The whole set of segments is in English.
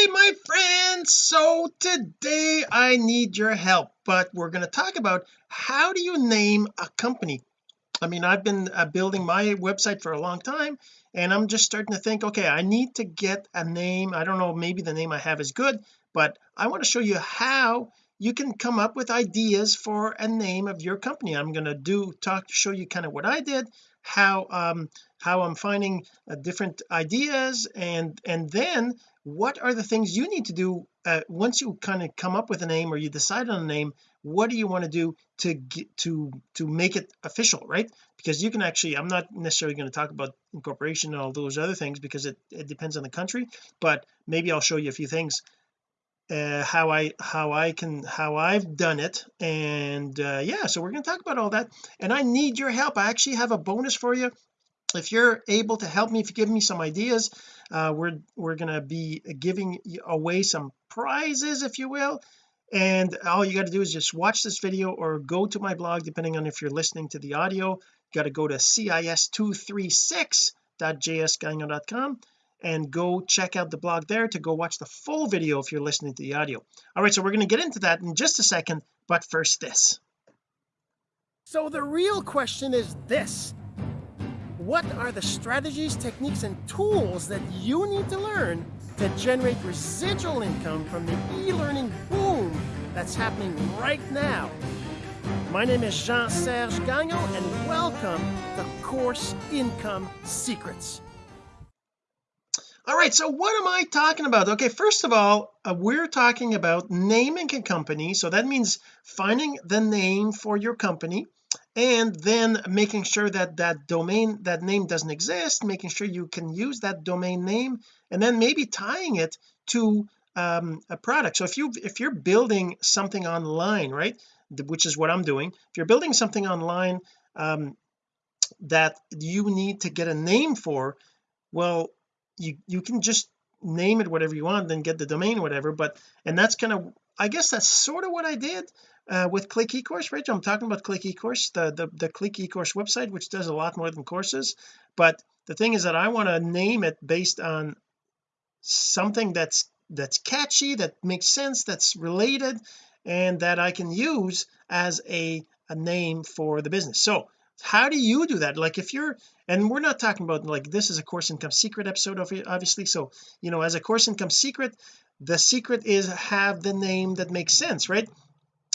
hey my friends so today I need your help but we're going to talk about how do you name a company? I mean I've been uh, building my website for a long time and I'm just starting to think okay I need to get a name. I don't know maybe the name I have is good but I want to show you how you can come up with ideas for a name of your company. I'm going to do talk to show you kind of what I did how um how I'm finding uh, different ideas and and then what are the things you need to do uh, once you kind of come up with a name or you decide on a name what do you want to do to get to to make it official right? Because you can actually I'm not necessarily going to talk about incorporation and all those other things because it, it depends on the country but maybe I'll show you a few things uh, how I how I can how I've done it. And uh, yeah so we're going to talk about all that. And I need your help. I actually have a bonus for you. If you're able to help me if you give me some ideas uh, we're we're going to be giving away some prizes if you will. And all you got to do is just watch this video or go to my blog depending on if you're listening to the audio. You got to go to cis236.jsgagnon.com and go check out the blog there to go watch the full video if you're listening to the audio. All right so we're going to get into that in just a second but first this. So the real question is this. What are the strategies techniques and tools that you need to learn to generate residual income from the e-learning boom that's happening right now? My name is Jean-Serge Gagnon and welcome to Course Income Secrets all right so what am I talking about? Okay first of all uh, we're talking about naming a company. So that means finding the name for your company and then making sure that that domain that name doesn't exist making sure you can use that domain name and then maybe tying it to um, a product. So if you if you're building something online right which is what I'm doing if you're building something online um, that you need to get a name for well you you can just name it whatever you want then get the domain whatever but and that's kind of I guess that's sort of what I did uh, with click ecourse right I'm talking about click ecourse the, the the click ecourse website which does a lot more than courses but the thing is that I want to name it based on something that's that's catchy that makes sense that's related and that I can use as a a name for the business. So how do you do that? Like if you're and we're not talking about like this is a course income secret episode of it obviously. So you know as a course income secret the secret is have the name that makes sense right?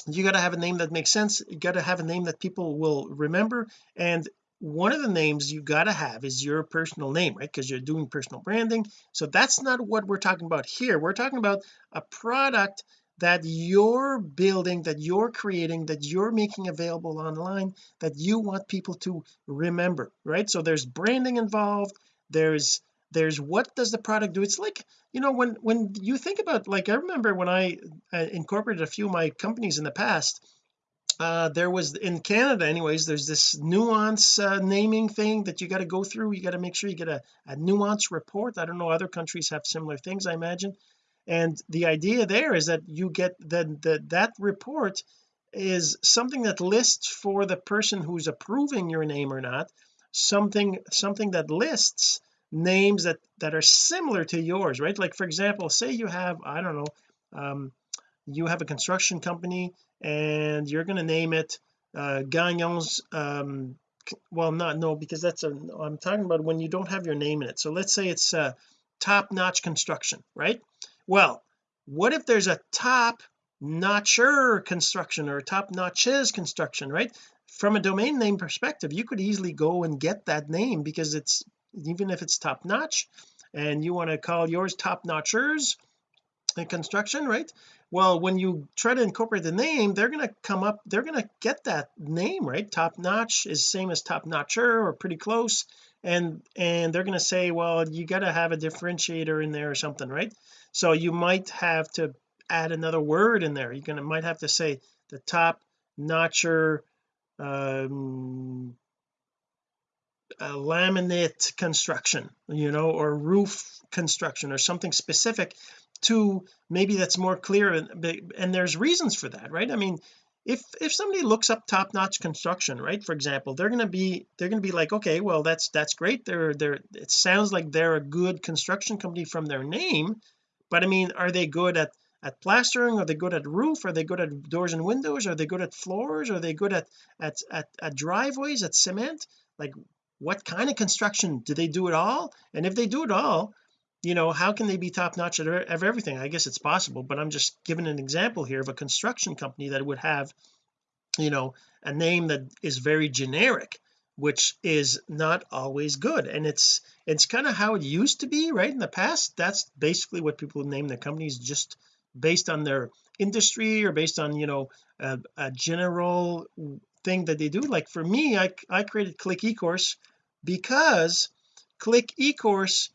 You got to have a name that makes sense. You got to have a name that people will remember. And one of the names you got to have is your personal name right? Because you're doing personal branding. So that's not what we're talking about here. We're talking about a product that you're building that you're creating that you're making available online that you want people to remember right? So there's branding involved there's there's what does the product do? It's like you know when when you think about like I remember when I uh, incorporated a few of my companies in the past uh there was in Canada anyways there's this NUANS uh, naming thing that you got to go through. You got to make sure you get a, a NUANS report. I don't know other countries have similar things I imagine and the idea there is that you get that the, that report is something that lists for the person who's approving your name or not something something that lists names that that are similar to yours right? Like for example say you have I don't know um you have a construction company and you're going to name it uh Gagnon's um well not no because that's a I'm talking about when you don't have your name in it. So let's say it's uh top notch construction right well what if there's a top notcher construction or top notches construction right? From a domain name perspective you could easily go and get that name because it's even if it's top notch and you want to call yours top notchers in construction right well when you try to incorporate the name they're going to come up they're going to get that name right? Top notch is same as top notcher or pretty close and and they're going to say well you got to have a differentiator in there or something right? So you might have to add another word in there. You're going to might have to say the top notcher um laminate construction you know or roof construction or something specific to maybe that's more clear and, and there's reasons for that right? I mean if if somebody looks up top-notch construction right for example they're going to be they're going to be like okay well that's that's great. They're they're it sounds like they're a good construction company from their name but I mean are they good at at plastering? Are they good at roof? Are they good at doors and windows? Are they good at floors? Are they good at at at, at driveways at cement? Like what kind of construction? Do they do it all? And if they do it all you know how can they be top notch at everything? I guess it's possible but I'm just giving an example here of a construction company that would have you know a name that is very generic which is not always good. And it's it's kind of how it used to be right in the past. That's basically what people name their companies just based on their industry or based on you know a, a general thing that they do. Like for me I, I created click ecourse because click ecourse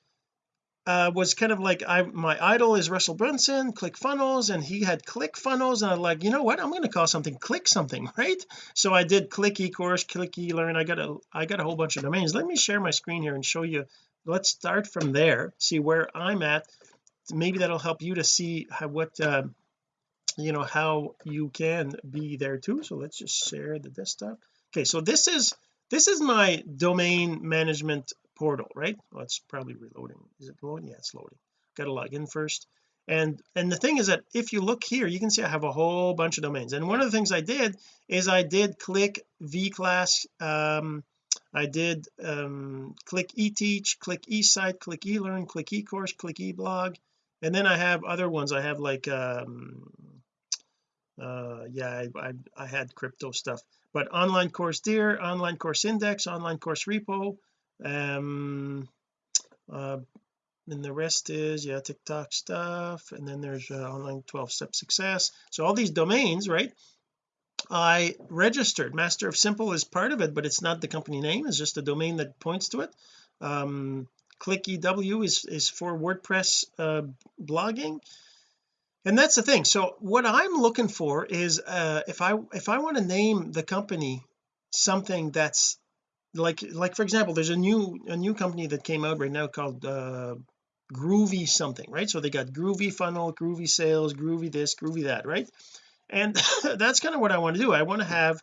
uh, was kind of like I my idol is Russell Brunson click funnels and he had click funnels and I'm like you know what? I'm going to call something click something right? So I did click ecourse click elearn. I got a I got a whole bunch of domains. Let me share my screen here and show you. Let's start from there see where I'm at. Maybe that'll help you to see how what uh, you know how you can be there too. So let's just share the desktop. Okay so this is this is my domain management portal right? Well it's probably reloading. Is it loading yeah it's loading. Got to log in first. And and the thing is that if you look here you can see I have a whole bunch of domains. And one of the things I did is I did click vclass um I did um click eteach click esite click elearn click ecourse click eblog and then I have other ones. I have like um uh yeah I, I, I had crypto stuff. But online course deer online course index online course repo um uh and the rest is yeah TikTok stuff and then there's uh, online 12 step success. So all these domains right? I registered. Master of simple is part of it but it's not the company name it's just a domain that points to it. Um click ew is is for WordPress uh, blogging. And that's the thing. So what I'm looking for is uh if I if I want to name the company something that's like like for example there's a new a new company that came out right now called uh groovy something right? So they got groovy funnel groovy sales groovy this groovy that right? And that's kind of what I want to do. I want to have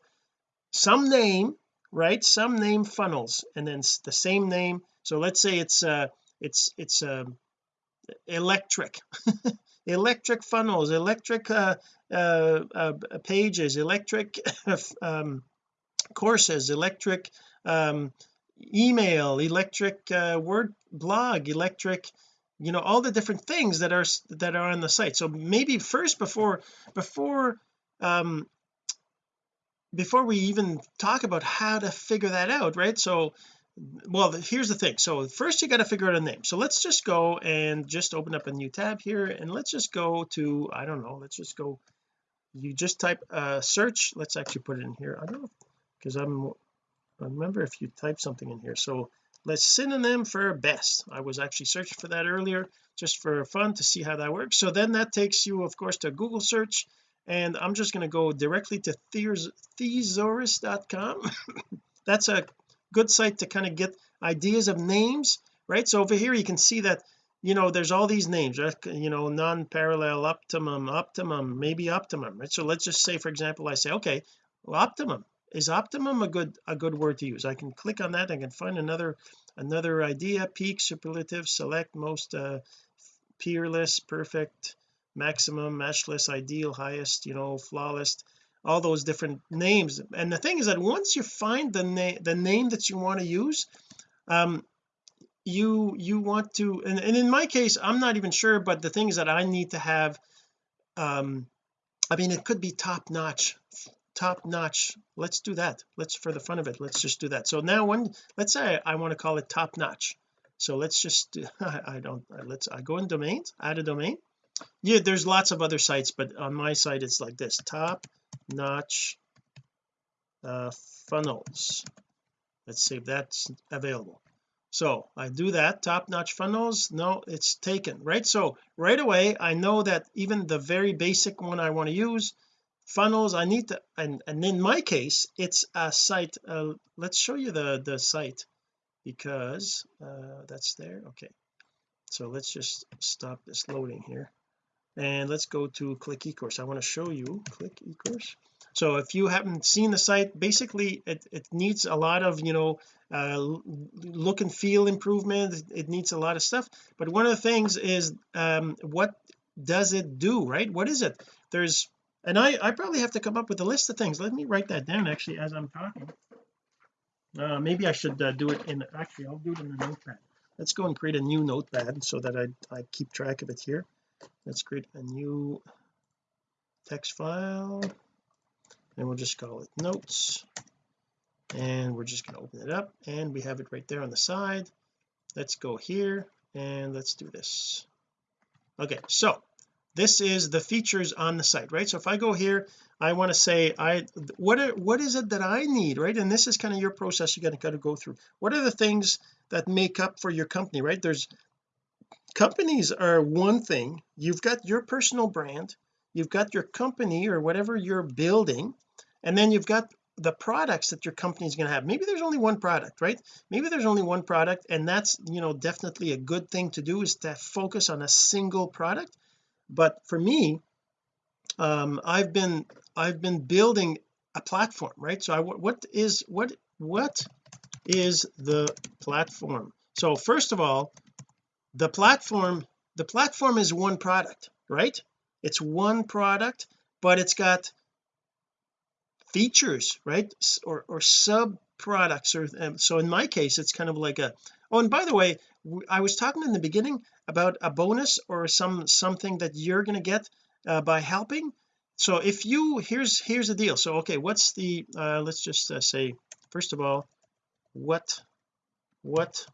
some name right? Some name funnels and then the same name. So let's say it's uh it's it's um electric electric funnels electric uh, uh, uh, pages electric um, courses electric um, email electric uh, word blog electric you know all the different things that are that are on the site. So maybe first before before um before we even talk about how to figure that out right? So well here's the thing. So first you got to figure out a name. So let's just go and just open up a new tab here and let's just go to I don't know let's just go you just type uh search. Let's actually put it in here. I don't know because I'm remember if you type something in here. So let's synonym for best. I was actually searching for that earlier just for fun to see how that works. So then that takes you of course to Google search. And I'm just going to go directly to thesaurus.com that's a good site to kind of get ideas of names right? So over here you can see that you know there's all these names right? You know non-parallel optimum optimum maybe optimum right? So let's just say for example I say okay well, optimum is optimum a good a good word to use? I can click on that. I can find another another idea. Peak superlative select most uh peerless perfect maximum matchless ideal highest you know flawless all those different names. And the thing is that once you find the name the name that you want to use um you you want to and, and in my case I'm not even sure but the thing is that I need to have um I mean it could be top notch top notch. Let's do that. Let's for the fun of it let's just do that. So now when let's say I want to call it top notch. So let's just I don't let's I go in domains add a domain. Yeah there's lots of other sites but on my site it's like this top notch uh, funnels. Let's see if that's available. So I do that top notch funnels no it's taken right? So right away I know that even the very basic one I want to use funnels. I need to and and in my case it's a site uh, let's show you the the site because uh, that's there. Okay. So let's just stop this loading here. And let's go to click ecourse. I want to show you click ecourse. So if you haven't seen the site basically it, it needs a lot of you know uh, look and feel improvement. It needs a lot of stuff. But one of the things is um what does it do right? What is it? There's and I I probably have to come up with a list of things. Let me write that down actually as I'm talking. Uh, maybe I should uh, do it in actually I'll do it in the notepad. Let's go and create a new notepad so that I, I keep track of it here. Let's create a new text file. And we'll just call it notes. And we're just going to open it up and we have it right there on the side. Let's go here and let's do this. Okay so this is the features on the site right? So if I go here I want to say I what what is it that I need right? And this is kind of your process you got to go through. What are the things that make up for your company right? There's companies are one thing. You've got your personal brand you've got your company or whatever you're building and then you've got the products that your company is going to have. Maybe there's only one product right? Maybe there's only one product and that's you know definitely a good thing to do is to focus on a single product but for me um I've been I've been building a platform right? So I what is what what is the platform? So first of all the platform the platform is one product right? It's one product but it's got features right? Or, or sub products or um, so in my case it's kind of like a oh and by the way I was talking in the beginning about a bonus or some something that you're going to get uh, by helping. So if you here's here's the deal. So okay what's the uh let's just uh, say first of all what what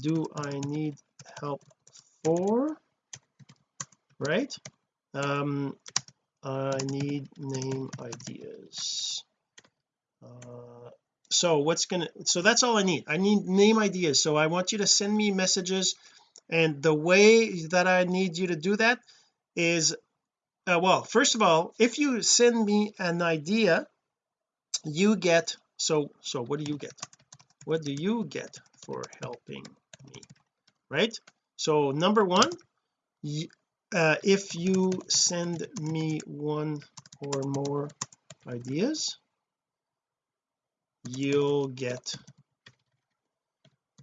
do I need help for? Right? Um I need name ideas. Uh, so what's gonna so that's all I need. I need name ideas. So I want you to send me messages and the way that I need you to do that is uh, well first of all if you send me an idea you get so so what do you get? What do you get for helping me right? So number one uh, if you send me one or more ideas you'll get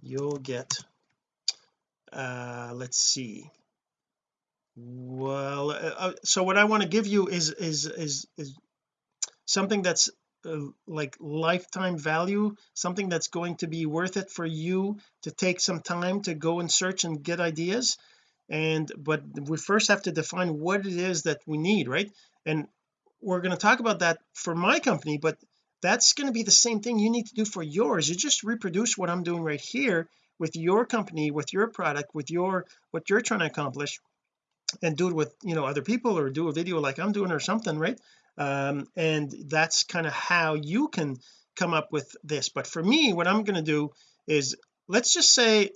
you'll get uh let's see. Well uh, uh so what I want to give you is is is is something that's uh, like lifetime value something that's going to be worth it for you to take some time to go and search and get ideas. And but we first have to define what it is that we need right? And we're going to talk about that for my company but that's going to be the same thing you need to do for yours. You just reproduce what I'm doing right here with your company with your product with your what you're trying to accomplish and do it with you know other people or do a video like I'm doing or something right? Um and that's kind of how you can come up with this. But for me what I'm going to do is let's just say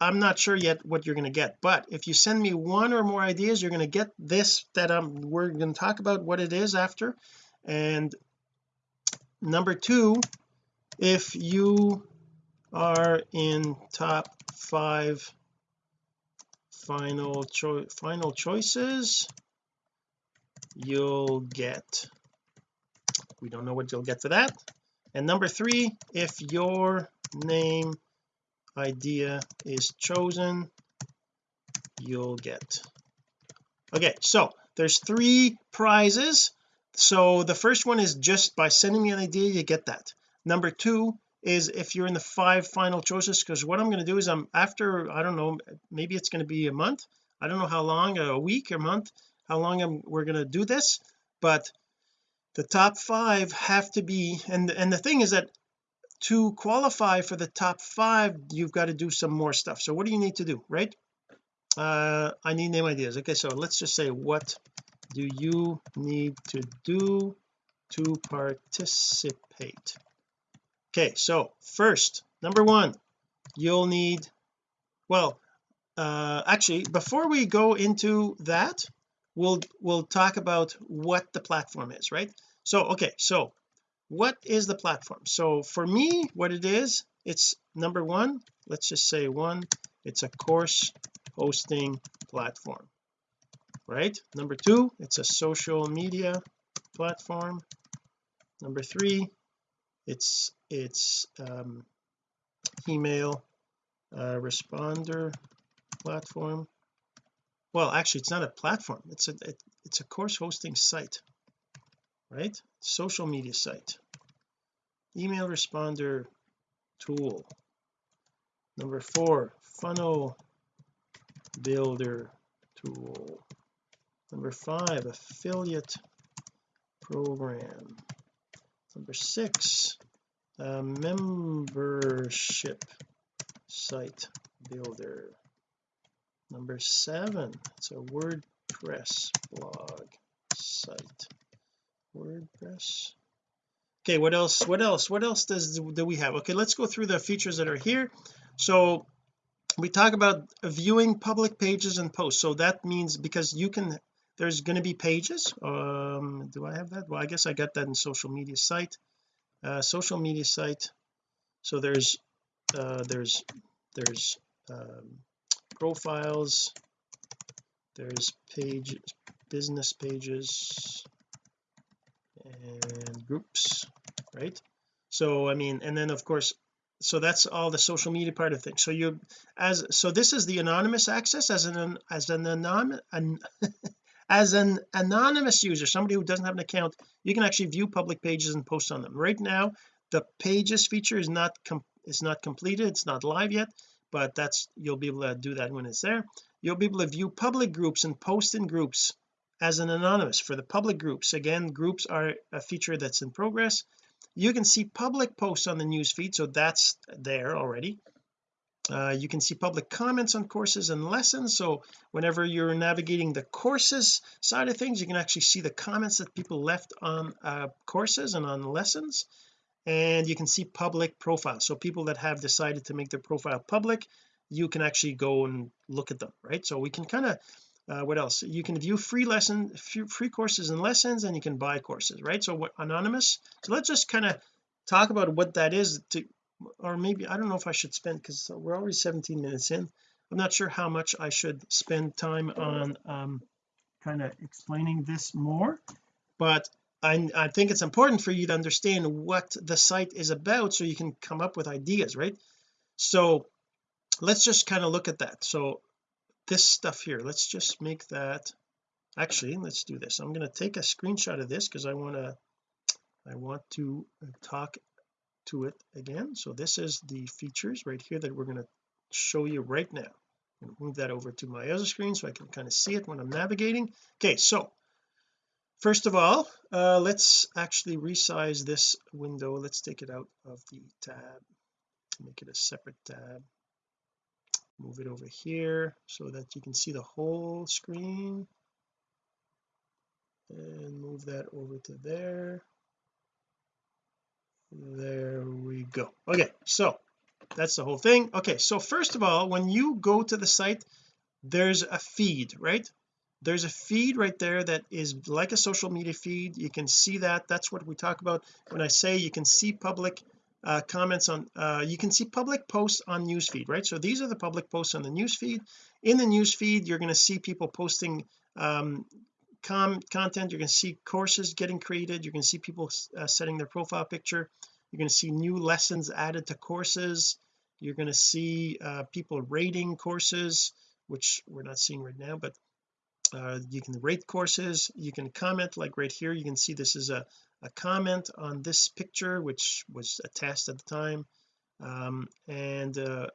I'm not sure yet what you're going to get but if you send me one or more ideas you're going to get this that I'm we're going to talk about what it is after and number two if you are in top five final choice final choices you'll get we don't know what you'll get for that. And number three if your name idea is chosen you'll get. Okay so there's three prizes so the first one is just by sending me an idea you get that. Number two is if you're in the five final choices because what I'm going to do is I'm after I don't know maybe it's going to be a month I don't know how long a week a month how long I'm, we're going to do this but the top five have to be and and the thing is that to qualify for the top five you've got to do some more stuff. So what do you need to do right? Uh I need name ideas. Okay so let's just say what do you need to do to participate? Okay so first number one you'll need well uh actually before we go into that we'll we'll talk about what the platform is right? So okay so what is the platform? So for me what it is it's number one let's just say one it's a course hosting platform right? Number two it's a social media platform. Number three it's it's um, email uh, responder platform. Well actually it's not a platform. It's a it, it's a course hosting site right? Social media site. Email responder tool. Number four funnel builder tool number five affiliate program. Number six uh, membership site builder. Number seven it's a WordPress blog site. WordPress. Okay what else what else what else does do we have? Okay let's go through the features that are here. So we talk about viewing public pages and posts. So that means because you can there's going to be pages. Um do I have that? Well I guess I got that in social media site. Uh social media site so there's uh there's there's um, profiles there's page business pages and groups right? So I mean and then of course so that's all the social media part of things. So you as so this is the anonymous access as an as an anonymous an, as an anonymous user somebody who doesn't have an account you can actually view public pages and post on them. Right now the pages feature is not is not completed it's not live yet but that's you'll be able to do that when it's there. You'll be able to view public groups and post in groups as an anonymous for the public groups. Again groups are a feature that's in progress. You can see public posts on the news feed so that's there already uh, you can see public comments on courses and lessons. So whenever you're navigating the courses side of things you can actually see the comments that people left on uh, courses and on lessons. And you can see public profiles so people that have decided to make their profile public you can actually go and look at them right? So we can kind of uh, what else? You can view free lesson free courses and lessons and you can buy courses right? So what anonymous? So let's just kind of talk about what that is to or maybe I don't know if I should spend because we're already 17 minutes in. I'm not sure how much I should spend time on um kind of explaining this more but I, I think it's important for you to understand what the site is about so you can come up with ideas right? So let's just kind of look at that. So this stuff here let's just make that actually let's do this. I'm going to take a screenshot of this because I want to I want to talk to it again. So this is the features right here that we're going to show you right now. And move that over to my other screen so I can kind of see it when I'm navigating. Okay so first of all uh, let's actually resize this window. Let's take it out of the tab make it a separate tab. Move it over here so that you can see the whole screen. And move that over to there there we go. Okay so that's the whole thing. Okay so first of all when you go to the site there's a feed right? There's a feed right there that is like a social media feed. You can see that. That's what we talk about. When I say you can see public uh, comments on uh, you can see public posts on newsfeed right? So these are the public posts on the newsfeed. In the newsfeed you're going to see people posting um com content. You're going to see courses getting created. You're going to see people uh, setting their profile picture. You're going to see new lessons added to courses. You're going to see uh, people rating courses which we're not seeing right now but uh, you can rate courses. You can comment like right here. You can see this is a a comment on this picture which was a test at the time. Um, and uh,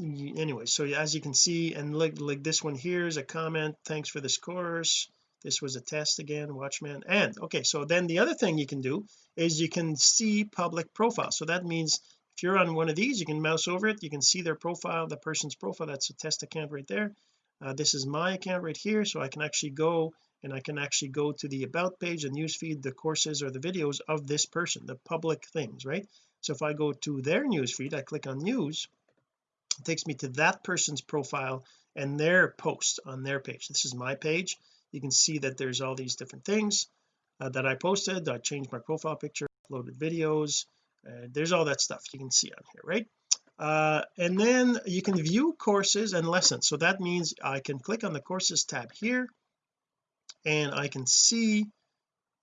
anyway so as you can see and like like this one here is a comment thanks for this course this was a test again watchman and okay so then the other thing you can do is you can see public profile. So that means if you're on one of these you can mouse over it you can see their profile the person's profile. That's a test account right there. Uh, this is my account right here so I can actually go and I can actually go to the about page and newsfeed the courses or the videos of this person the public things right? So if I go to their newsfeed I click on news takes me to that person's profile and their post on their page. This is my page. You can see that there's all these different things uh, that I posted. I changed my profile picture uploaded videos uh, there's all that stuff you can see on here right? Uh, and then you can view courses and lessons. So that means I can click on the courses tab here and I can see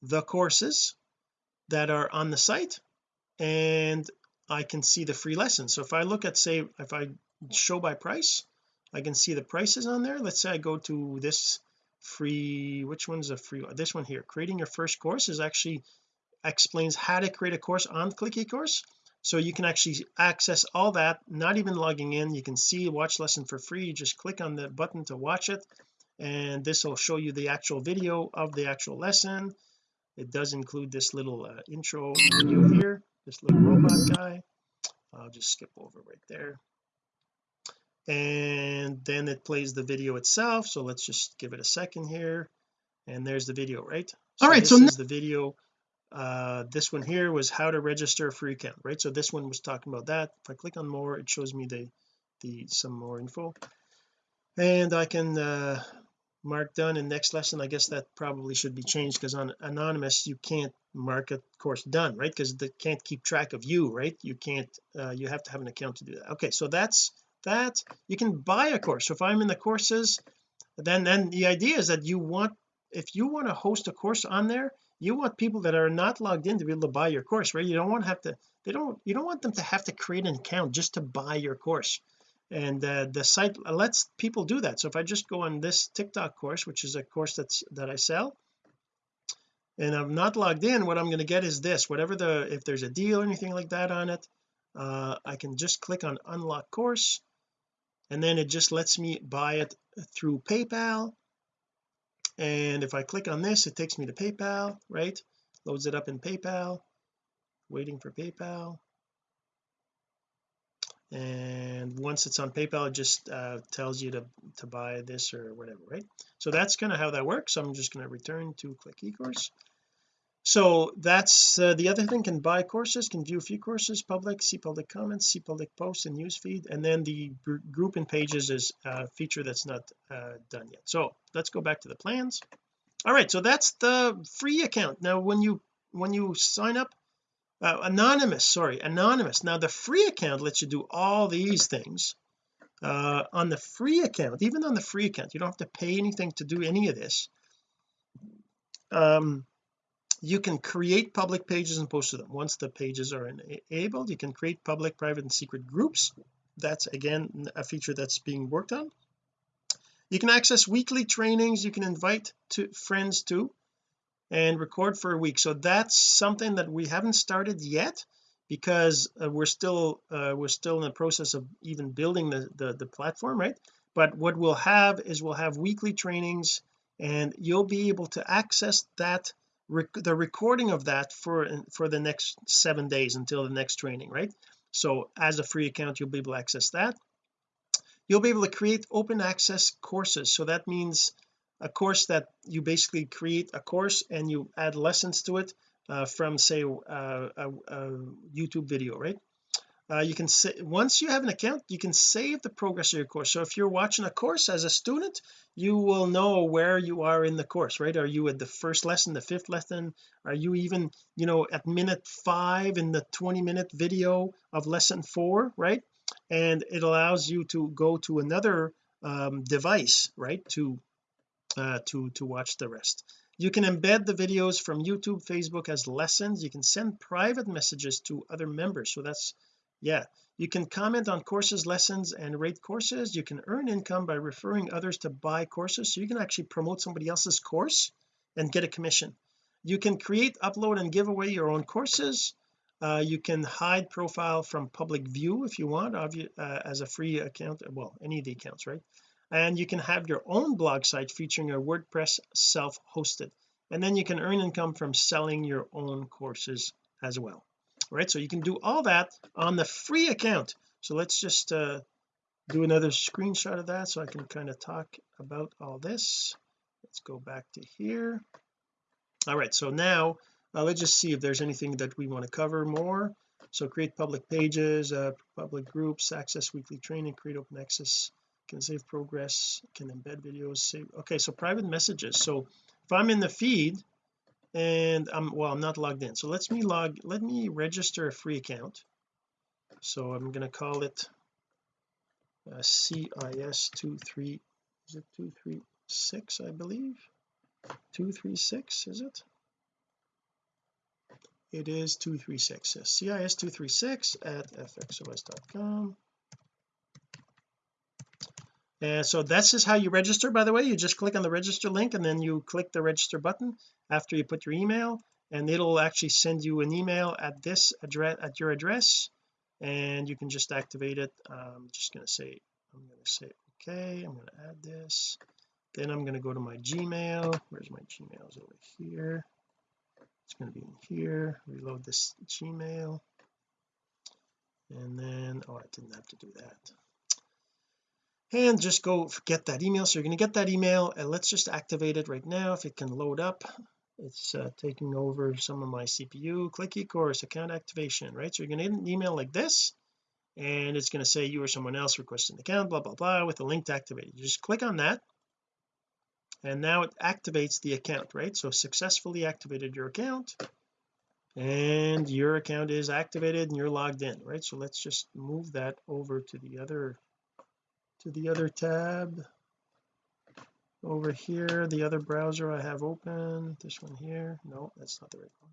the courses that are on the site and I can see the free lessons. So if I look at say if I show by price. I can see the prices on there. Let's say I go to this free which one's a free one this one here. Creating your first course is actually explains how to create a course on click ecourse so you can actually access all that not even logging in. You can see watch lesson for free. You just click on the button to watch it. And this will show you the actual video of the actual lesson. It does include this little uh, intro video here this little robot guy. I'll just skip over right there and then it plays the video itself. So let's just give it a second here. And there's the video right? So all right this so is the video uh this one here was how to register a free account right? So this one was talking about that. If I click on more it shows me the the some more info. And I can uh mark done. In next lesson I guess that probably should be changed because on anonymous you can't mark a course done right? Because they can't keep track of you right? You can't uh, you have to have an account to do that. Okay so that's that you can buy a course. So if I'm in the courses then then the idea is that you want if you want to host a course on there you want people that are not logged in to be able to buy your course right? You don't want to have to they don't you don't want them to have to create an account just to buy your course. And uh, the site lets people do that. So if I just go on this TikTok course which is a course that's that I sell and I'm not logged in what I'm going to get is this. Whatever the if there's a deal or anything like that on it uh, I can just click on unlock course and then it just lets me buy it through PayPal. And if I click on this it takes me to PayPal right? Loads it up in PayPal. Waiting for PayPal. And once it's on PayPal it just uh, tells you to to buy this or whatever right? So that's kind of how that works. I'm just going to return to click ecourse so that's uh, the other thing can buy courses can view a few courses public see public comments see public posts and newsfeed and then the group and pages is a feature that's not uh, done yet. So let's go back to the plans. All right so that's the free account. Now when you when you sign up uh, anonymous sorry anonymous. Now the free account lets you do all these things uh, on the free account even on the free account. You don't have to pay anything to do any of this. Um you can create public pages and post to them. Once the pages are enabled you can create public private and secret groups. That's again a feature that's being worked on. You can access weekly trainings. You can invite to friends to and record for a week. So that's something that we haven't started yet because uh, we're still uh, we're still in the process of even building the, the the platform right? But what we'll have is we'll have weekly trainings and you'll be able to access that rec the recording of that for for the next seven days until the next training right? So as a free account you'll be able to access that. You'll be able to create open access courses. So that means a course that you basically create a course and you add lessons to it uh, from say uh, a, a, YouTube video right uh, you can say once you have an account you can save the progress of your course. So if you're watching a course as a student you will know where you are in the course right? Are you at the first lesson the fifth lesson? Are you even you know at minute five in the 20 minute video of lesson four right? And it allows you to go to another um, device right to uh, to to watch the rest. You can embed the videos from YouTube Facebook as lessons. You can send private messages to other members. So that's yeah you can comment on courses lessons and rate courses. You can earn income by referring others to buy courses so you can actually promote somebody else's course and get a commission. You can create upload and give away your own courses. Uh, you can hide profile from public view if you want uh, as a free account well any of the accounts right? And you can have your own blog site featuring your WordPress self-hosted. And then you can earn income from selling your own courses as well right so you can do all that on the free account. So let's just uh, do another screenshot of that so I can kind of talk about all this. Let's go back to here. All right so now uh, let's just see if there's anything that we want to cover more. So create public pages uh, public groups access weekly training create open access can save progress can embed videos save okay so private messages. So if I'm in the feed and I'm well I'm not logged in. So let's me log let me register a free account. So I'm going to call it uh, CIS23 is it 236 I believe? 236 is it? It is 236 CIS236 at fxos.com and so this is how you register by the way. You just click on the register link and then you click the register button after you put your email and it'll actually send you an email at this address at your address and you can just activate it. I'm just going to say I'm going to say okay I'm going to add this. Then I'm going to go to my Gmail. Where's my gmail? Gmails over here. It's going to be in here. Reload this Gmail. And then oh I didn't have to do that and just go get that email. So you're going to get that email and let's just activate it right now. If it can load up it's uh, taking over some of my CPU click eCourse account activation right? So you're going to get an email like this and it's going to say you or someone else requesting an account blah blah blah with a link to activate it. You just click on that and now it activates the account right? So successfully activated your account and your account is activated and you're logged in right? So let's just move that over to the other to the other tab. Over here the other browser I have open. This one here. No that's not the right one.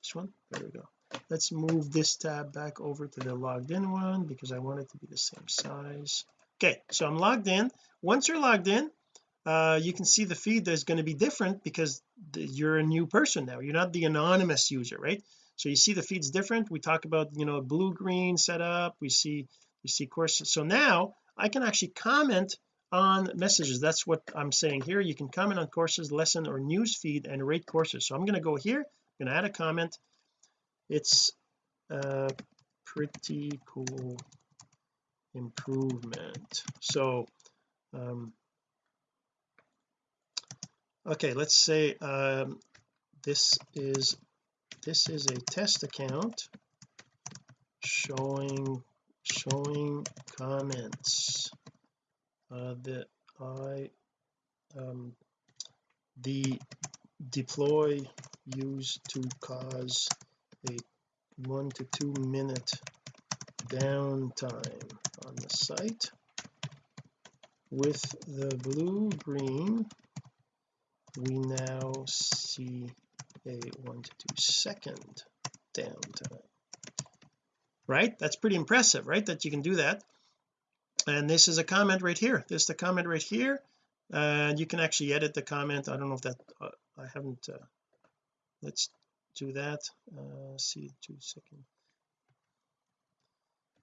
This one? There we go. Let's move this tab back over to the logged in one because I want it to be the same size. Okay so I'm logged in. Once you're logged in uh you can see the feed that's going to be different because you're a new person now. You're not the anonymous user right? So you see the feeds different. We talk about you know blue green setup. We see we see courses. So now I can actually comment on messages. That's what I'm saying here. You can comment on courses lesson or news feed and rate courses. So I'm going to go here I'm going to add a comment. It's a pretty cool improvement. So um okay let's say um this is this is a test account showing showing comments uh, that I um, the deploy used to cause a one to two minute downtime on the site with the blue green we now see a one to two second downtime right? That's pretty impressive right that you can do that. And this is a comment right here. This is the comment right here. And you can actually edit the comment. I don't know if that uh, I haven't uh, let's do that. Uh, see two second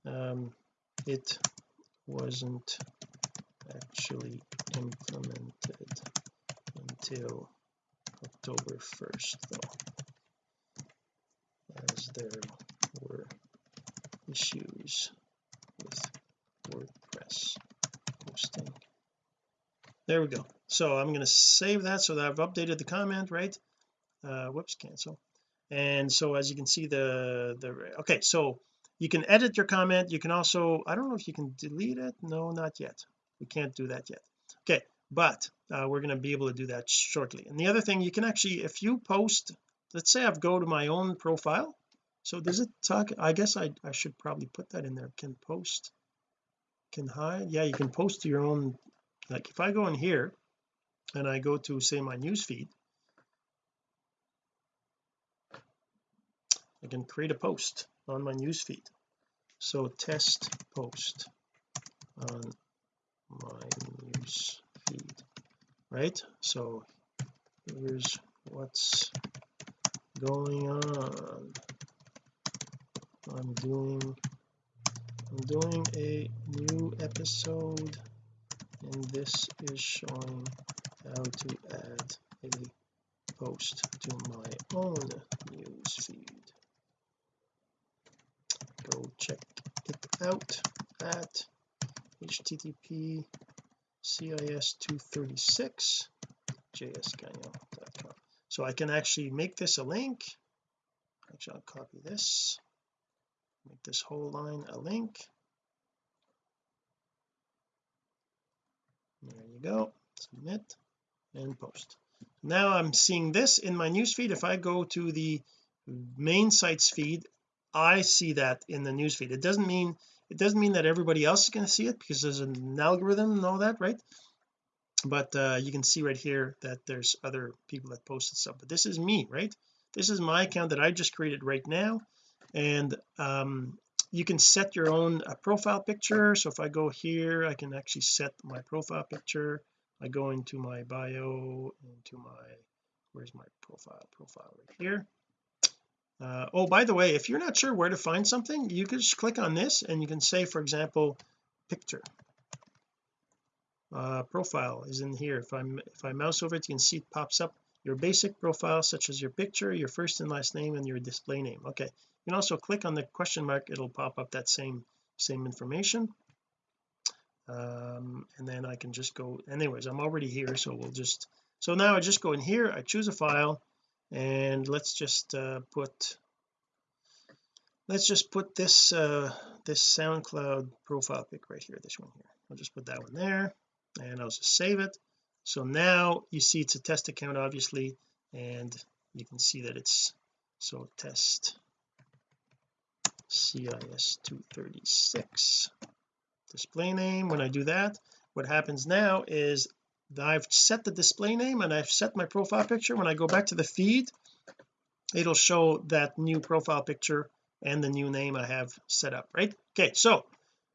um it wasn't actually implemented until October 1st though as there were issues with WordPress hosting. There we go. So I'm going to save that so that I've updated the comment right? Uh whoops cancel. And so as you can see the the okay so you can edit your comment. You can also I don't know if you can delete it. No not yet. We can't do that yet. Okay but uh, we're going to be able to do that shortly. And the other thing you can actually if you post let's say I've go to my own profile so does it talk I guess I, I should probably put that in there. Can post can hide? Yeah you can post to your own like if I go in here and I go to say my news feed I can create a post on my news feed so test post on my news feed right? So here's what's going on I'm doing I'm doing a new episode and this is showing how to add a post to my own news feed. Go check it out at http cis 236 jsgagnon.com so I can actually make this a link. Actually I'll copy this make this whole line a link. There you go. Submit and post. Now I'm seeing this in my newsfeed if I go to the main sites feed I see that in the newsfeed it doesn't mean it doesn't mean that everybody else is going to see it because there's an algorithm and all that right? But uh, you can see right here that there's other people that posted stuff. But this is me right? This is my account that I just created right now and um, you can set your own uh, profile picture. So if I go here I can actually set my profile picture I go into my bio into my where's my profile profile right here. Uh, oh by the way if you're not sure where to find something you can just click on this and you can say for example picture. Uh, profile is in here. If I'm if I mouse over it you can see it pops up. Your basic profile such as your picture your first and last name and your display name. Okay you can also click on the question mark. It'll pop up that same same information. Um, and then I can just go anyways I'm already here so we'll just so now I just go in here I choose a file and let's just uh, put let's just put this uh this SoundCloud profile pic right here this one here. I'll just put that one there and I'll just save it. So now you see it's a test account obviously and you can see that it's so test CIS 236 display name when I do that what happens now is I've set the display name and I've set my profile picture. When I go back to the feed it'll show that new profile picture and the new name I have set up right? Okay so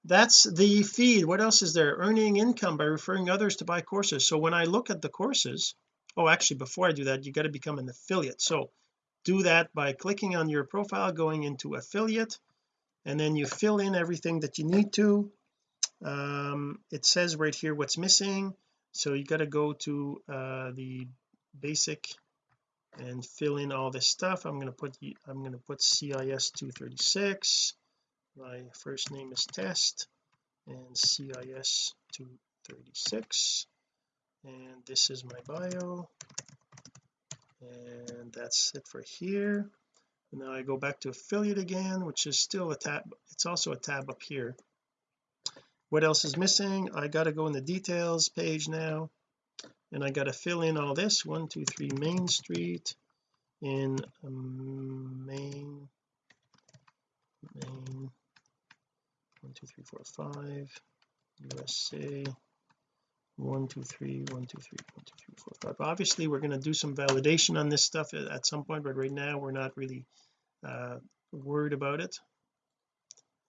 that's the feed. What else is there? Earning income by referring others to buy courses. So when I look at the courses oh actually before I do that you got to become an affiliate. So do that by clicking on your profile going into affiliate and then you fill in everything that you need to. Um, it says right here what's missing so you got to go to uh, the basic and fill in all this stuff. I'm going to put I'm going to put CIS 236 my first name is test and CIS 236 and this is my bio and that's it for here. And now I go back to affiliate again which is still a tab it's also a tab up here. What else is missing? I got to go in the details page now. And I got to fill in all this one two three Main Street. In um, Main Main one two three four five USA one two three one two three one two three four five. Obviously we're going to do some validation on this stuff at some point but right now we're not really uh worried about it.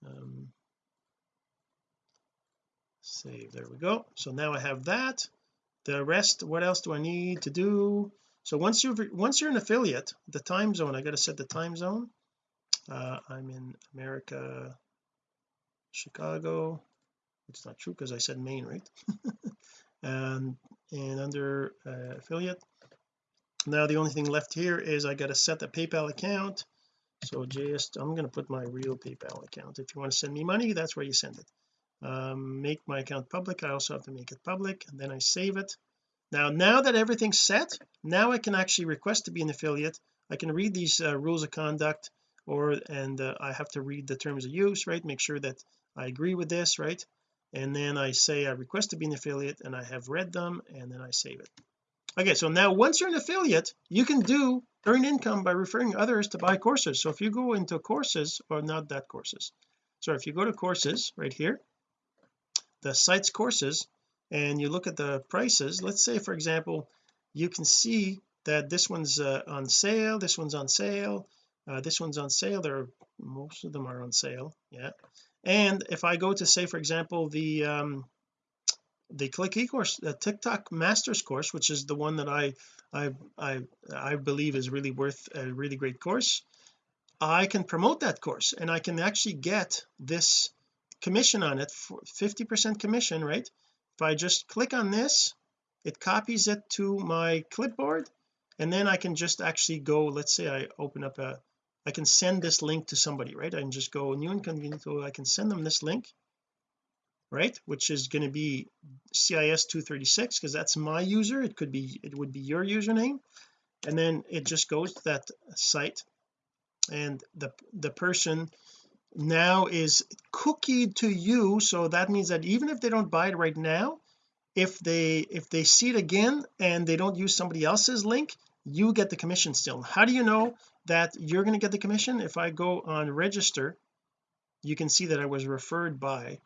Um save there we go. So now I have that. The rest what else do I need to do? So once you've once you're an affiliate the time zone I got to set the time zone. Uh, I'm in America Chicago it's not true because I said Maine right? And and under uh, affiliate now the only thing left here is I got to set the PayPal account. So just I'm going to put my real PayPal account. If you want to send me money that's where you send it. Um, make my account public I also have to make it public and then I save it. Now now that everything's set now I can actually request to be an affiliate. I can read these uh, rules of conduct or and uh, I have to read the terms of use right? Make sure that I agree with this right and then I say I request to be an affiliate and I have read them and then I save it. Okay so now once you're an affiliate you can do earn income by referring others to buy courses. So if you go into courses or not that courses so if you go to courses right here the sites courses and you look at the prices let's say for example you can see that this one's uh, on sale this one's on sale uh, this one's on sale there most of them are on sale yeah and if I go to say for example the um the click e-course the TikTok masters course which is the one that I I I I believe is really worth a really great course I can promote that course and I can actually get this commission on it for 50 percent commission right? If I just click on this it copies it to my clipboard and then I can just actually go let's say I open up a I can send this link to somebody right? I can just go new incognito I can send them this link right? Which is going to be CIS 236 because that's my user. It could be it would be your username. And then it just goes to that site. And the the person now is cookied to you so that means that even if they don't buy it right now if they if they see it again and they don't use somebody else's link you get the commission still. How do you know that you're going to get the commission. If I go on register you can see that I was referred by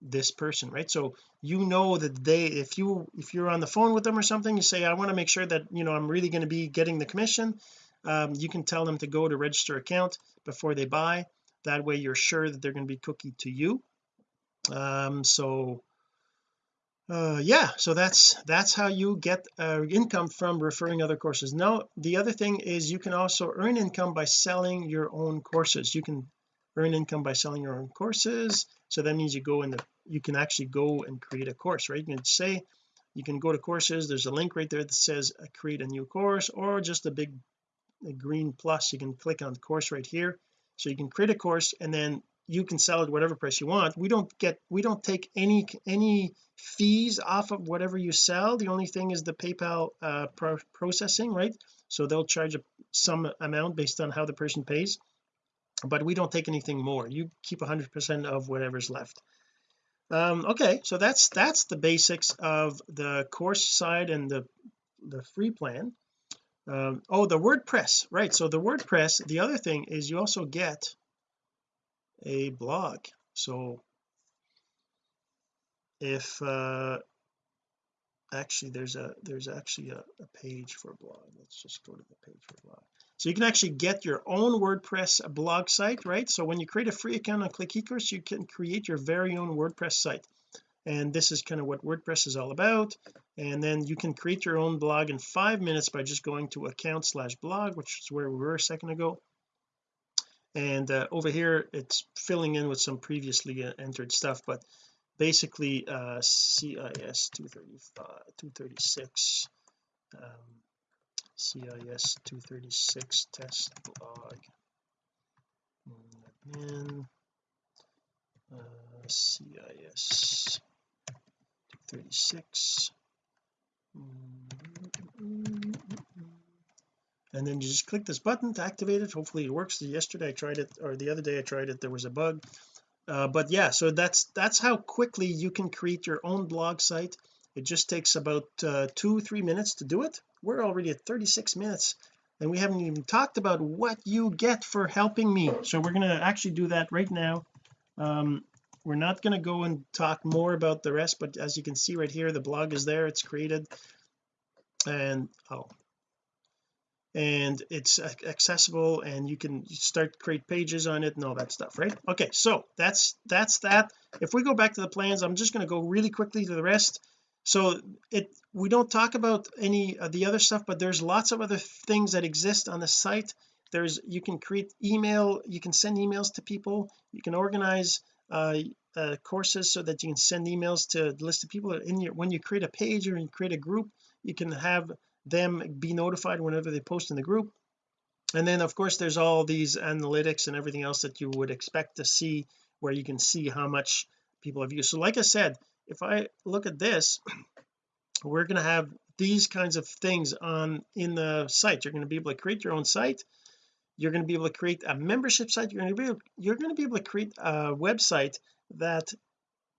this person right? So you know that they if you if you're on the phone with them or something you say I want to make sure that you know I'm really going to be getting the commission um, you can tell them to go to register account before they buy. That way you're sure that they're going to be cookie to you. Um so uh yeah so that's that's how you get uh, income from referring other courses. Now the other thing is you can also earn income by selling your own courses. You can earn income by selling your own courses. So that means you go in the you can actually go and create a course right? You can say you can go to courses. There's a link right there that says uh, create a new course or just a big a green plus. You can click on course right here. So you can create a course and then you can sell it whatever price you want. We don't get we don't take any any fees off of whatever you sell. The only thing is the PayPal uh, pro processing right? So they'll charge a, some amount based on how the person pays but we don't take anything more. You keep 100 percent of whatever's left. Um okay so that's that's the basics of the course side and the the free plan. Um oh the WordPress right so the WordPress the other thing is you also get a blog so if uh actually there's a there's actually a, a page for blog. Let's just go to the page for blog. So you can actually get your own WordPress blog site right? So when you create a free account on click ecourse you can create your very own WordPress site. And this is kind of what WordPress is all about. And then you can create your own blog in five minutes by just going to account slash blog which is where we were a second ago and uh, over here it's filling in with some previously uh, entered stuff but basically uh CIS 235 236 um, CIS 236 test admin uh, CIS 236 and then you just click this button to activate it. Hopefully it works. Yesterday I tried it or the other day I tried it there was a bug. Uh, but yeah so that's that's how quickly you can create your own blog site. It just takes about uh, two three minutes to do it. We're already at 36 minutes and we haven't even talked about what you get for helping me. So we're going to actually do that right now. Um, we're not going to go and talk more about the rest but as you can see right here the blog is there. It's created. And oh and it's accessible and you can start create pages on it and all that stuff right? Okay so that's that's that. If we go back to the plans I'm just going to go really quickly to the rest. So it we don't talk about any of the other stuff but there's lots of other things that exist on the site. There's you can create email you can send emails to people. You can organize uh, uh, courses so that you can send emails to a list of people in your when you create a page or you create a group you can have them be notified whenever they post in the group. And then of course there's all these analytics and everything else that you would expect to see where you can see how much people have used. So like I said if I look at this we're going to have these kinds of things on in the site. You're going to be able to create your own site. You're going to be able to create a membership site. You're going to be able, you're going to be able to create a website that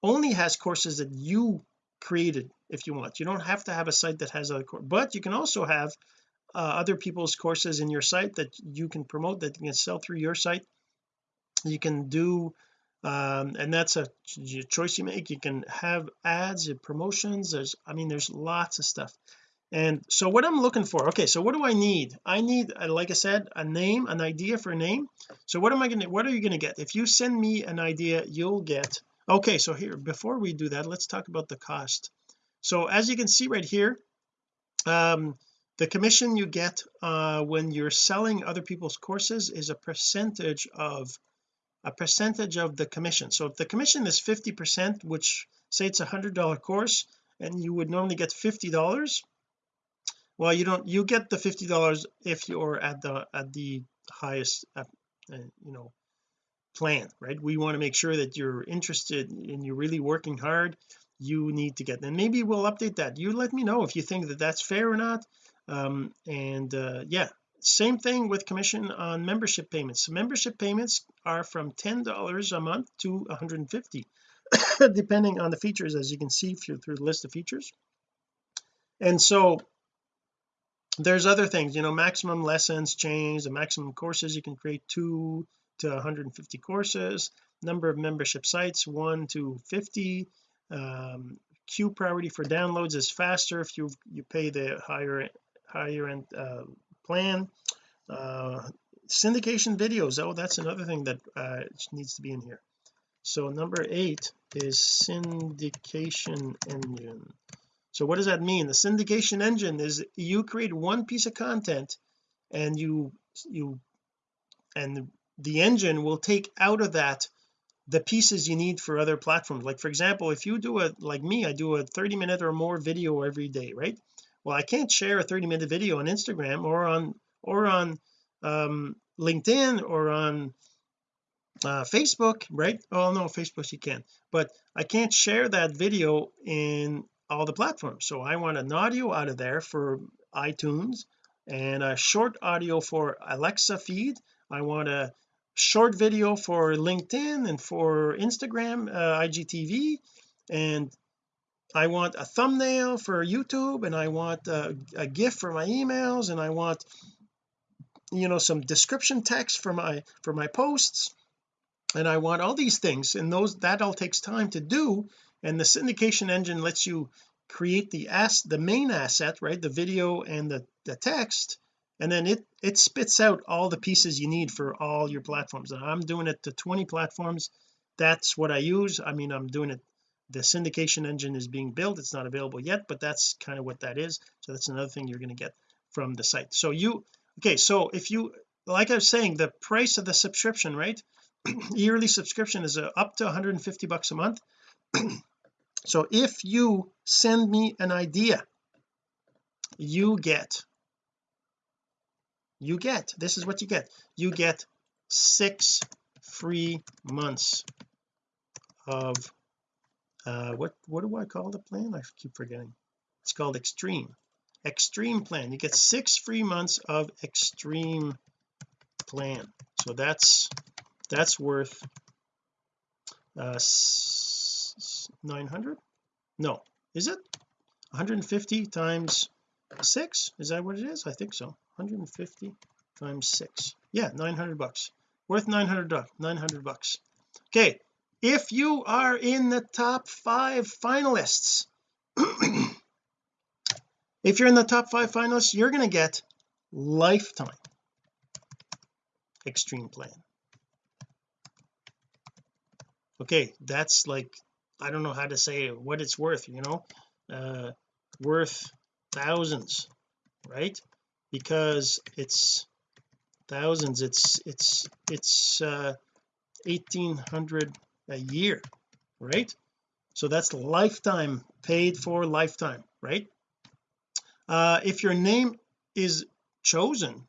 only has courses that you created if you want. You don't have to have a site that has other course but you can also have uh, other people's courses in your site that you can promote that you can sell through your site. You can do um, and that's a choice you make. You can have ads and promotions. There's I mean there's lots of stuff. And so what I'm looking for okay so what do I need? I need uh, like I said a name an idea for a name. So what am I going to what are you going to get? If you send me an idea you'll get okay so here before we do that let's talk about the cost. So as you can see right here um the commission you get uh when you're selling other people's courses is a percentage of a percentage of the commission. So if the commission is 50 percent which say it's a hundred dollar course and you would normally get 50 dollars well you don't you get the 50 dollars if you're at the at the highest uh, uh, you know plan right? We want to make sure that you're interested and you're really working hard. You need to get and maybe we'll update that. You let me know if you think that that's fair or not. Um and uh yeah same thing with commission on membership payments. Membership payments are from ten dollars a month to 150 depending on the features as you can see through, through the list of features. And so there's other things you know maximum lessons change the maximum courses you can create two to 150 courses number of membership sites 1 to 50 um, queue priority for downloads is faster if you you pay the higher higher end uh, plan. Uh, syndication videos oh that's another thing that uh, needs to be in here. So number eight is syndication engine. So what does that mean? The syndication engine is you create one piece of content and you you and the engine will take out of that the pieces you need for other platforms. Like for example if you do a like me I do a 30 minute or more video every day right? Well I can't share a 30 minute video on Instagram or on or on um LinkedIn or on uh, Facebook right? Oh no Facebook you can but I can't share that video in all the platforms. So I want an audio out of there for iTunes and a short audio for Alexa feed. I want a short video for LinkedIn and for Instagram uh, IGTV and I want a thumbnail for YouTube and I want a, a GIF for my emails and I want you know some description text for my for my posts. And I want all these things and those that all takes time to do. And the syndication engine lets you create the ass the main asset right the video and the, the text and then it it spits out all the pieces you need for all your platforms. And I'm doing it to 20 platforms. That's what I use. I mean I'm doing it the syndication engine is being built. It's not available yet but that's kind of what that is. So that's another thing you're going to get from the site. So you okay so if you like I was saying the price of the subscription right? Yearly subscription is uh, up to 150 bucks a month. So if you send me an idea you get you get this is what you get. You get six free months of uh what what do I call the plan? I keep forgetting. It's called extreme. Extreme plan. You get six free months of extreme plan. So that's that's worth uh 900 no. Is it? 150 times 6 is that what it is? I think so 150 times 6 yeah 900 bucks. Worth 900 900 bucks. Okay if you are in the top five finalists if you're in the top five finalists you're going to get lifetime extreme plan. Okay that's like I don't know how to say what it's worth you know? Uh worth thousands right because it's thousands it's it's it's uh 1800 a year right? So that's lifetime paid for lifetime right? Uh if your name is chosen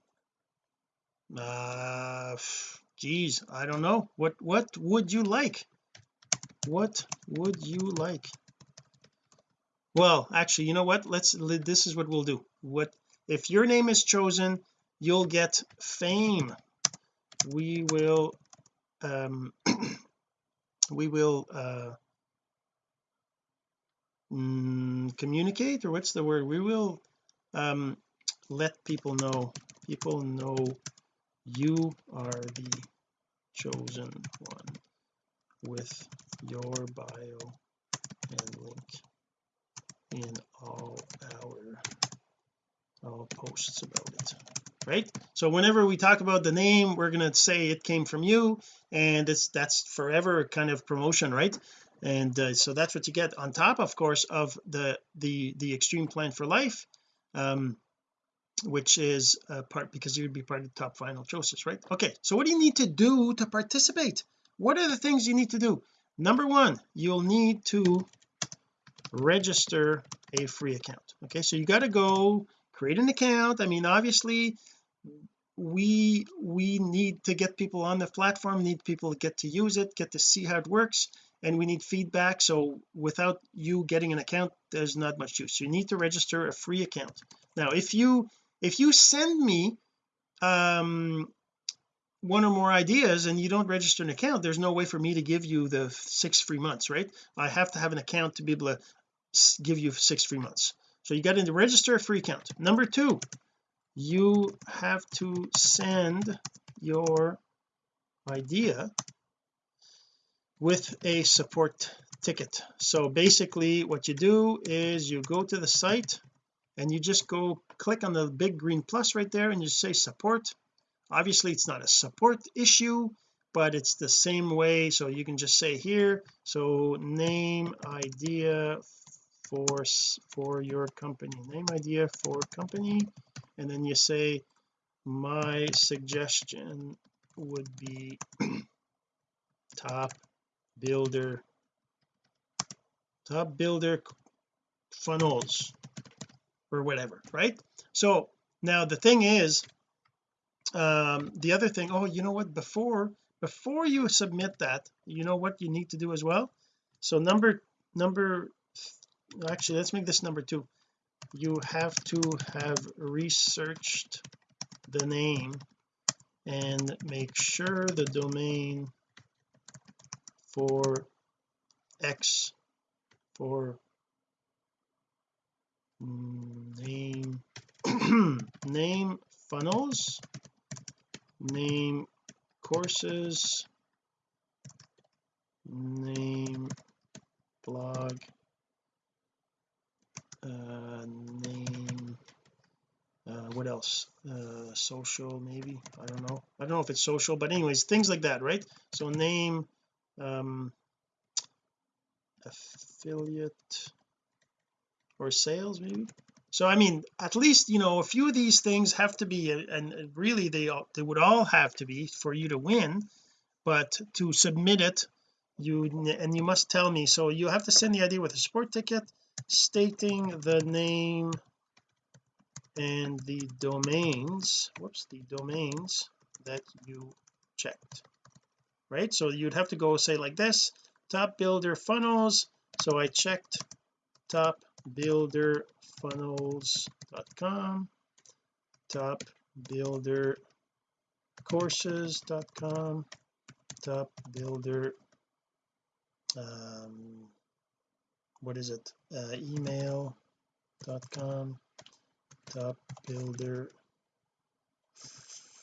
uh geez I don't know. What what would you like? What would you like? Well actually you know what? Let's this is what we'll do. What if your name is chosen you'll get fame. We will um we will uh mm, communicate or what's the word? We will um let people know. People know you are the chosen one with your bio and link in all our about it right? So whenever we talk about the name we're going to say it came from you and it's that's forever kind of promotion right? And uh, so that's what you get on top of course of the the the extreme plan for life um which is a part because you'd be part of the top final choices right? Okay so what do you need to do to participate? What are the things you need to do? Number one you'll need to register a free account okay? So you got to go create an account. I mean obviously we we need to get people on the platform need people to get to use it get to see how it works and we need feedback. So without you getting an account there's not much use. You need to register a free account. Now if you if you send me um one or more ideas and you don't register an account there's no way for me to give you the six free months right? I have to have an account to be able to give you six free months so you got to register a free account. Number two you have to send your idea with a support ticket. So basically what you do is you go to the site and you just go click on the big green plus right there and you say support. Obviously it's not a support issue but it's the same way. So you can just say here so name idea for for your company. Name idea for company and then you say my suggestion would be top builder top builder funnels or whatever right? So now the thing is um the other thing oh you know what? Before before you submit that you know what you need to do as well? So number number actually let's make this number two. You have to have researched the name and make sure the domain for X for name name funnels name courses name blog uh, name uh, what else? Uh, social maybe? I don't know. I don't know if it's social but anyways things like that right? So name um affiliate or sales maybe? So I mean at least you know a few of these things have to be and really they all, they would all have to be for you to win but to submit it you and you must tell me. So you have to send the idea with a support ticket stating the name and the domains whoops the domains that you checked right? So you'd have to go say like this top builder funnels. So I checked top builder funnels.com top builder courses.com top builder um what is it? Uh, email.com top builder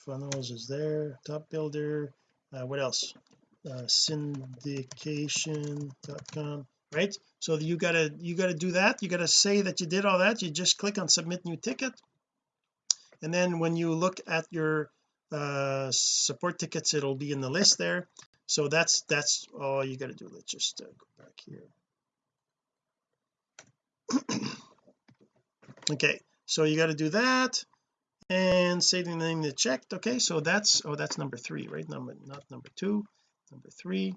funnels is there top builder uh, what else? Uh, syndication.com right? So you gotta you gotta do that you gotta say that you did all that you just click on submit new ticket. And then when you look at your uh support tickets it'll be in the list there. So that's that's all you got to do. Let's just uh, go back here okay so you got to do that and say the name that checked. Okay so that's oh that's number three right? Number not number two number three.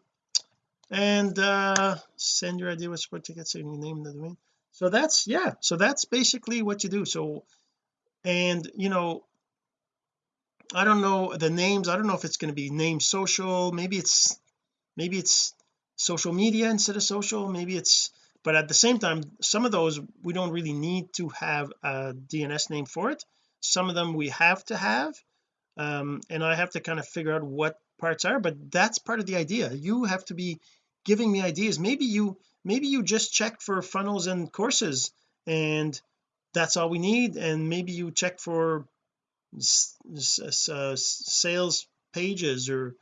And uh send your idea with support ticket saving your name in the domain. So that's yeah so that's basically what you do. So and you know I don't know the names. I don't know if it's going to be name social. Maybe it's maybe it's social media instead of social. Maybe it's but at the same time some of those we don't really need to have a DNS name for it. Some of them we have to have um, and I have to kind of figure out what parts are but that's part of the idea. You have to be giving me ideas. Maybe you maybe you just check for funnels and courses and that's all we need and maybe you check for uh, sales pages or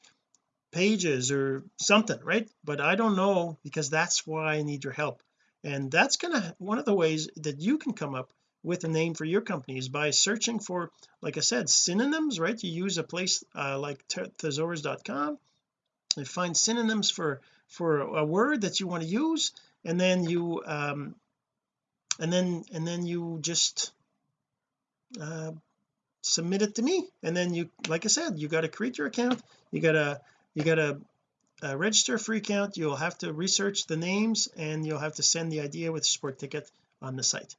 pages or something right? But I don't know because that's why I need your help and that's gonna one of the ways that you can come up with a name for your company is by searching for like I said synonyms right? You use a place uh, like thesaurus.com and find synonyms for for a word that you want to use and then you um and then and then you just uh submit it to me. And then you like I said you got to create your account you got to you got to uh, register a free account. You'll have to research the names and you'll have to send the idea with support ticket on the site.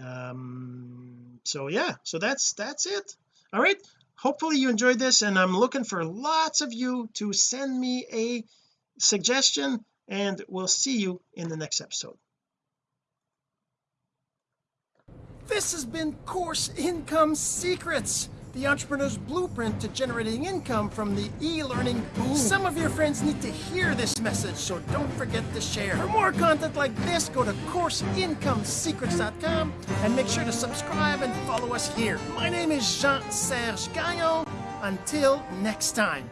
Um so yeah so that's that's it. All right hopefully you enjoyed this and I'm looking for lots of you to send me a suggestion and we'll see you in the next episode. This has been course income secrets the entrepreneur's blueprint to generating income from the e-learning boom. Some of your friends need to hear this message, so don't forget to share. For more content like this, go to CourseIncomeSecrets.com and make sure to subscribe and follow us here. My name is Jean-Serge Gagnon. Until next time.